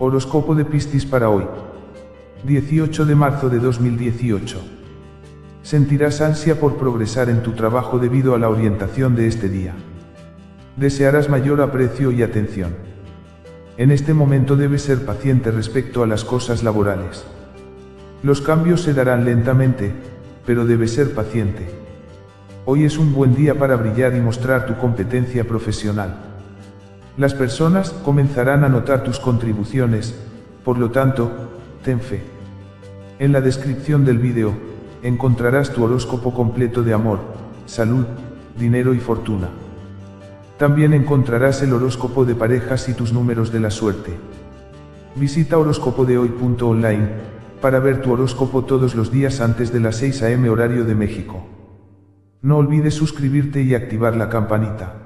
Horóscopo de Piscis para hoy. 18 de marzo de 2018. Sentirás ansia por progresar en tu trabajo debido a la orientación de este día. Desearás mayor aprecio y atención. En este momento debes ser paciente respecto a las cosas laborales. Los cambios se darán lentamente, pero debes ser paciente. Hoy es un buen día para brillar y mostrar tu competencia profesional. Las personas comenzarán a notar tus contribuciones, por lo tanto, ten fe. En la descripción del vídeo, encontrarás tu horóscopo completo de amor, salud, dinero y fortuna. También encontrarás el horóscopo de parejas y tus números de la suerte. Visita horóscopodehoy.online para ver tu horóscopo todos los días antes de las 6 am horario de México. No olvides suscribirte y activar la campanita.